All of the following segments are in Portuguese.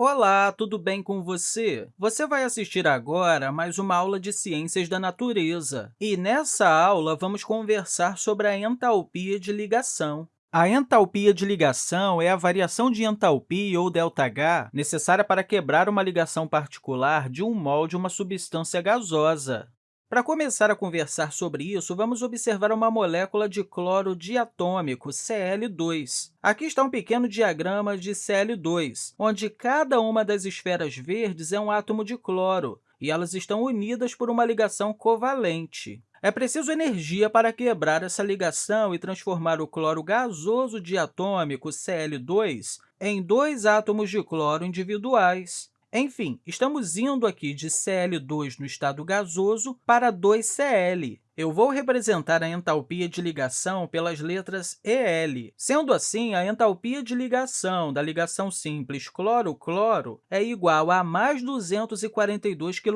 Olá, tudo bem com você? Você vai assistir agora mais uma aula de Ciências da Natureza. E nessa aula, vamos conversar sobre a entalpia de ligação. A entalpia de ligação é a variação de entalpia, ou ΔH, necessária para quebrar uma ligação particular de um mol de uma substância gasosa. Para começar a conversar sobre isso, vamos observar uma molécula de cloro diatômico, Cl2. Aqui está um pequeno diagrama de Cl2, onde cada uma das esferas verdes é um átomo de cloro, e elas estão unidas por uma ligação covalente. É preciso energia para quebrar essa ligação e transformar o cloro gasoso diatômico, Cl2, em dois átomos de cloro individuais. Enfim, estamos indo aqui de Cl2 no estado gasoso para 2Cl. Eu vou representar a entalpia de ligação pelas letras EL. Sendo assim, a entalpia de ligação da ligação simples cloro-cloro é igual a mais 242 kJ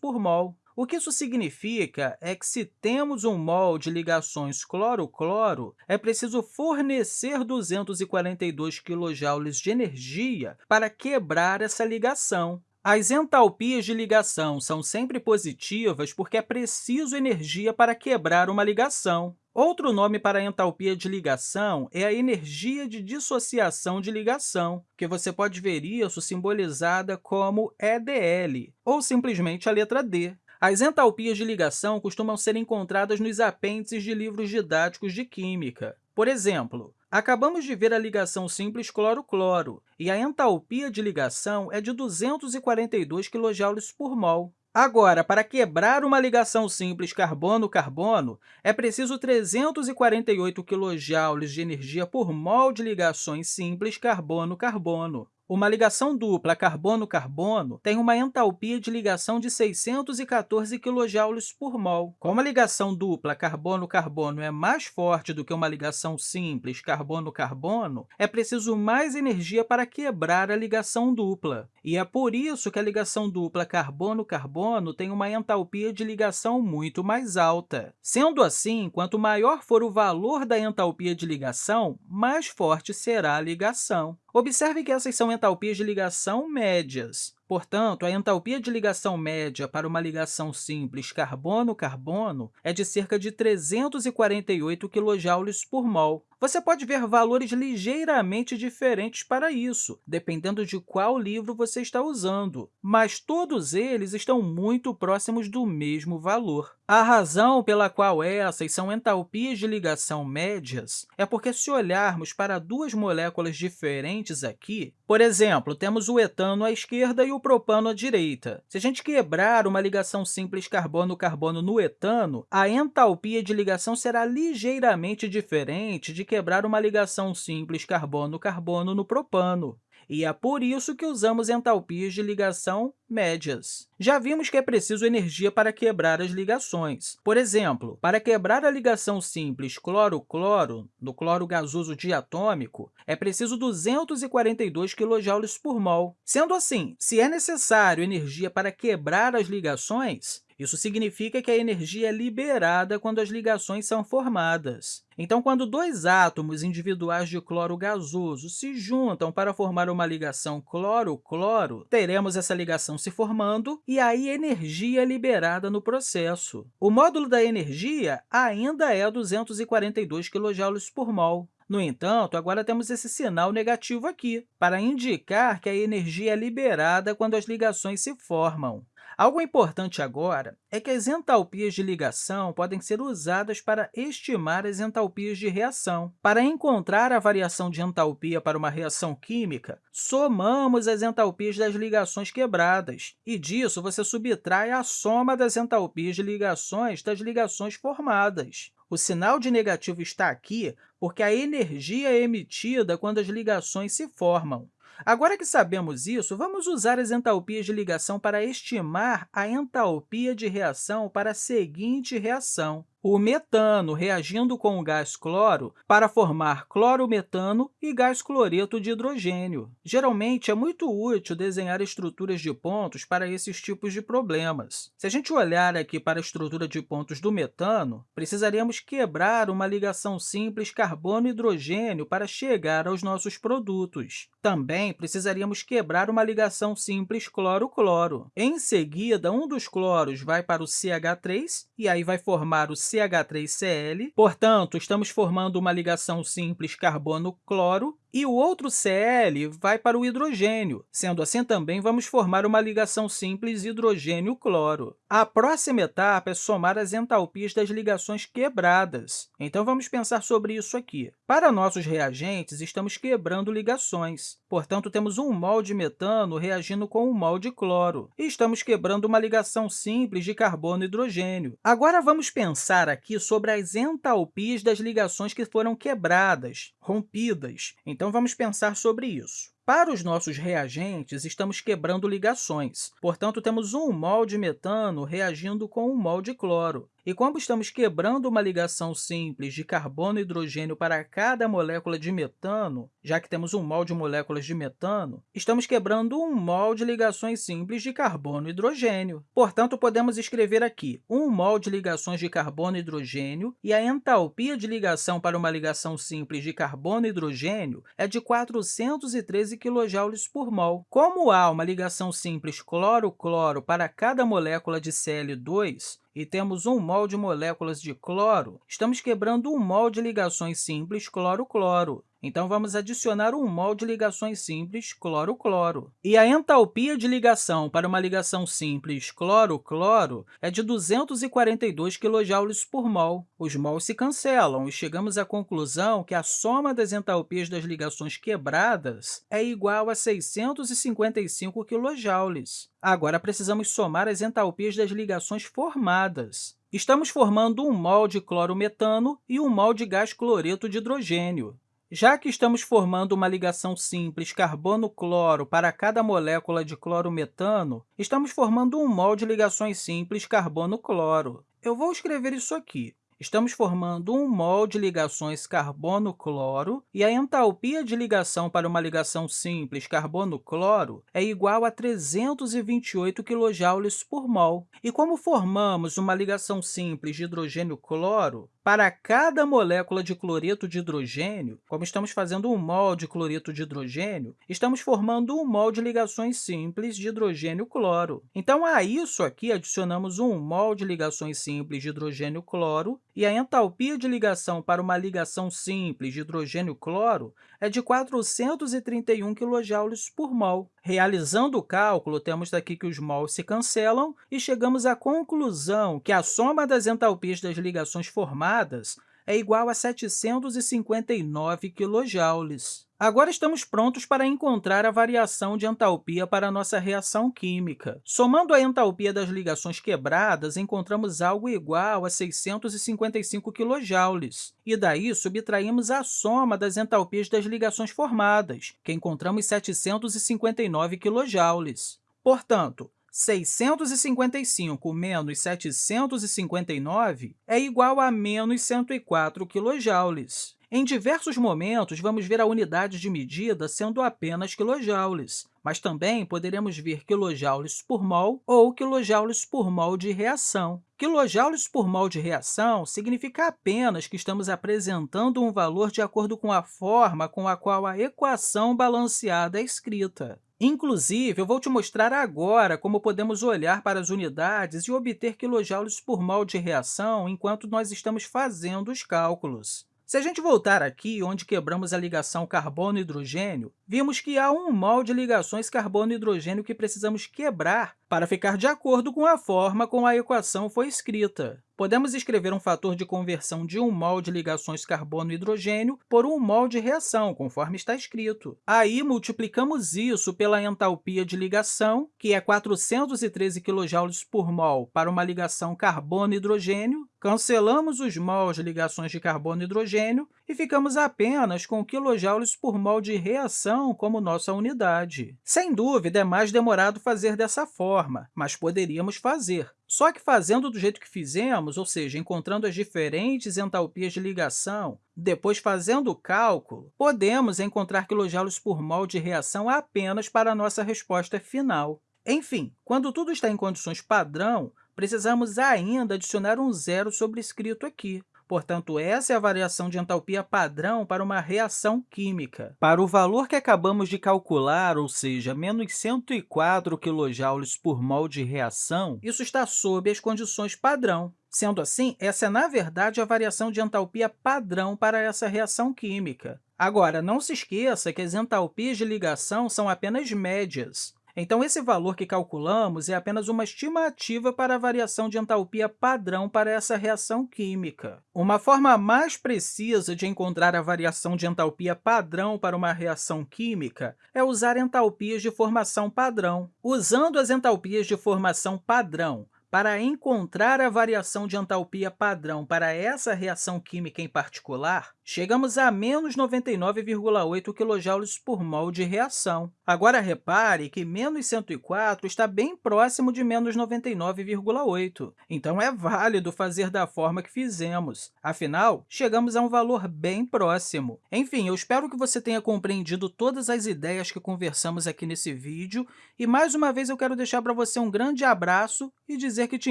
por mol. O que isso significa é que, se temos um mol de ligações cloro-cloro, é preciso fornecer 242 kJ de energia para quebrar essa ligação. As entalpias de ligação são sempre positivas porque é preciso energia para quebrar uma ligação. Outro nome para a entalpia de ligação é a energia de dissociação de ligação, que você pode ver isso simbolizada como EDL, ou simplesmente a letra D. As entalpias de ligação costumam ser encontradas nos apêndices de livros didáticos de química. Por exemplo, acabamos de ver a ligação simples cloro-cloro, e a entalpia de ligação é de 242 kJ por mol. Agora, para quebrar uma ligação simples carbono-carbono, é preciso 348 kJ de energia por mol de ligações simples carbono-carbono. Uma ligação dupla carbono-carbono tem uma entalpia de ligação de 614 kJ por mol. Como a ligação dupla carbono-carbono é mais forte do que uma ligação simples carbono-carbono, é preciso mais energia para quebrar a ligação dupla. E é por isso que a ligação dupla carbono-carbono tem uma entalpia de ligação muito mais alta. Sendo assim, quanto maior for o valor da entalpia de ligação, mais forte será a ligação. Observe que essas são entalpias de ligação médias. Portanto, a entalpia de ligação média para uma ligação simples carbono-carbono é de cerca de 348 kJ por mol. Você pode ver valores ligeiramente diferentes para isso, dependendo de qual livro você está usando, mas todos eles estão muito próximos do mesmo valor. A razão pela qual essas são entalpias de ligação médias é porque, se olharmos para duas moléculas diferentes aqui, por exemplo, temos o etano à esquerda e o propano à direita. Se a gente quebrar uma ligação simples carbono-carbono no etano, a entalpia de ligação será ligeiramente diferente de quebrar uma ligação simples carbono-carbono no propano. E é por isso que usamos entalpias de ligação médias. Já vimos que é preciso energia para quebrar as ligações. Por exemplo, para quebrar a ligação simples cloro-cloro, no cloro gasoso diatômico, é preciso 242 kJ por mol. Sendo assim, se é necessário energia para quebrar as ligações, isso significa que a energia é liberada quando as ligações são formadas. Então, quando dois átomos individuais de cloro gasoso se juntam para formar uma ligação cloro-cloro, teremos essa ligação se formando e aí energia é liberada no processo. O módulo da energia ainda é 242 kJ por mol. No entanto, agora temos esse sinal negativo aqui, para indicar que a energia é liberada quando as ligações se formam. Algo importante agora é que as entalpias de ligação podem ser usadas para estimar as entalpias de reação. Para encontrar a variação de entalpia para uma reação química, somamos as entalpias das ligações quebradas, e disso você subtrai a soma das entalpias de ligações das ligações formadas. O sinal de negativo está aqui porque a energia é emitida quando as ligações se formam. Agora que sabemos isso, vamos usar as entalpias de ligação para estimar a entalpia de reação para a seguinte reação. o metano reagindo com o gás cloro para formar clorometano e gás cloreto de hidrogênio. Geralmente, é muito útil desenhar estruturas de pontos para esses tipos de problemas. Se a gente olhar aqui para a estrutura de pontos do metano, precisaríamos quebrar uma ligação simples carbono-hidrogênio para chegar aos nossos produtos. Também precisaríamos quebrar uma ligação simples cloro-cloro. Em seguida, um dos cloros vai para o CH3 e aí vai formar o CH3Cl. Portanto, estamos formando uma ligação simples carbono-cloro e o outro Cl vai para o hidrogênio. Sendo assim, também vamos formar uma ligação simples hidrogênio-cloro. A próxima etapa é somar as entalpias das ligações quebradas. Então, vamos pensar sobre isso aqui. Para nossos reagentes, estamos quebrando ligações. Portanto, temos um mol de metano reagindo com um mol de cloro. E estamos quebrando uma ligação simples de carbono e hidrogênio. Agora, vamos pensar aqui sobre as entalpias das ligações que foram quebradas, rompidas. Então, vamos pensar sobre isso. Para os nossos reagentes, estamos quebrando ligações. Portanto, temos um mol de metano reagindo com um mol de cloro. E como estamos quebrando uma ligação simples de carbono e hidrogênio para cada molécula de metano, já que temos um mol de moléculas de metano, estamos quebrando um mol de ligações simples de carbono e hidrogênio. Portanto, podemos escrever aqui um mol de ligações de carbono e hidrogênio e a entalpia de ligação para uma ligação simples de carbono e hidrogênio é de 413 kJ por mol. Como há uma ligação simples cloro-cloro para cada molécula de Cl2, e temos um mol de moléculas de cloro, estamos quebrando um mol de ligações simples cloro-cloro. Então, vamos adicionar um mol de ligações simples cloro-cloro. E a entalpia de ligação para uma ligação simples cloro-cloro é de 242 kJ por mol. Os mols se cancelam e chegamos à conclusão que a soma das entalpias das ligações quebradas é igual a 655 kJ. Agora, precisamos somar as entalpias das ligações formadas. Estamos formando um mol de clorometano e um mol de gás cloreto de hidrogênio. Já que estamos formando uma ligação simples carbono-cloro para cada molécula de clorometano, estamos formando um mol de ligações simples carbono-cloro. Eu vou escrever isso aqui. Estamos formando um mol de ligações carbono-cloro e a entalpia de ligação para uma ligação simples carbono-cloro é igual a 328 kJ por mol. E como formamos uma ligação simples de hidrogênio-cloro, para cada molécula de cloreto de hidrogênio, como estamos fazendo um mol de cloreto de hidrogênio, estamos formando um mol de ligações simples de hidrogênio-cloro. Então, a isso aqui adicionamos um mol de ligações simples de hidrogênio-cloro e a entalpia de ligação para uma ligação simples de hidrogênio-cloro é de 431 kJ por mol. Realizando o cálculo, temos daqui que os mols se cancelam e chegamos à conclusão que a soma das entalpias das ligações formadas é igual a 759 kJ. Agora estamos prontos para encontrar a variação de entalpia para a nossa reação química. Somando a entalpia das ligações quebradas, encontramos algo igual a 655 kJ, e daí subtraímos a soma das entalpias das ligações formadas, que encontramos 759 kJ. Portanto, 655 menos 759 é igual a menos 104 kJ. Em diversos momentos, vamos ver a unidade de medida sendo apenas quilojoules, mas também poderemos ver quilojoules por mol ou quilojoules por mol de reação. Quilojoules por mol de reação significa apenas que estamos apresentando um valor de acordo com a forma com a qual a equação balanceada é escrita. Inclusive, eu vou te mostrar agora como podemos olhar para as unidades e obter quilojoules por mol de reação enquanto nós estamos fazendo os cálculos. Se a gente voltar aqui, onde quebramos a ligação carbono-hidrogênio, vimos que há um mol de ligações carbono-hidrogênio que precisamos quebrar para ficar de acordo com a forma como a equação foi escrita. Podemos escrever um fator de conversão de 1 mol de ligações carbono-hidrogênio por 1 mol de reação, conforme está escrito. Aí, multiplicamos isso pela entalpia de ligação, que é 413 kJ por mol para uma ligação carbono-hidrogênio, cancelamos os mols de ligações de carbono e hidrogênio e ficamos apenas com quilojoules por mol de reação como nossa unidade. Sem dúvida, é mais demorado fazer dessa forma, mas poderíamos fazer. Só que fazendo do jeito que fizemos, ou seja, encontrando as diferentes entalpias de ligação, depois fazendo o cálculo, podemos encontrar quilojoules por mol de reação apenas para a nossa resposta final. Enfim, quando tudo está em condições padrão, precisamos ainda adicionar um zero sobrescrito aqui. Portanto, essa é a variação de entalpia padrão para uma reação química. Para o valor que acabamos de calcular, ou seja, menos 104 kJ por mol de reação, isso está sob as condições padrão. Sendo assim, essa é, na verdade, a variação de entalpia padrão para essa reação química. Agora, não se esqueça que as entalpias de ligação são apenas médias. Então, esse valor que calculamos é apenas uma estimativa para a variação de entalpia padrão para essa reação química. Uma forma mais precisa de encontrar a variação de entalpia padrão para uma reação química é usar entalpias de formação padrão. Usando as entalpias de formação padrão para encontrar a variação de entalpia padrão para essa reação química em particular, chegamos a menos 99,8 kJ por mol de reação. Agora, repare que menos 104 está bem próximo de menos 99,8, então é válido fazer da forma que fizemos. Afinal, chegamos a um valor bem próximo. Enfim, eu espero que você tenha compreendido todas as ideias que conversamos aqui nesse vídeo e, mais uma vez, eu quero deixar para você um grande abraço e dizer que te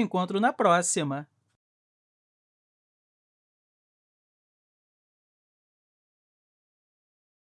encontro na próxima!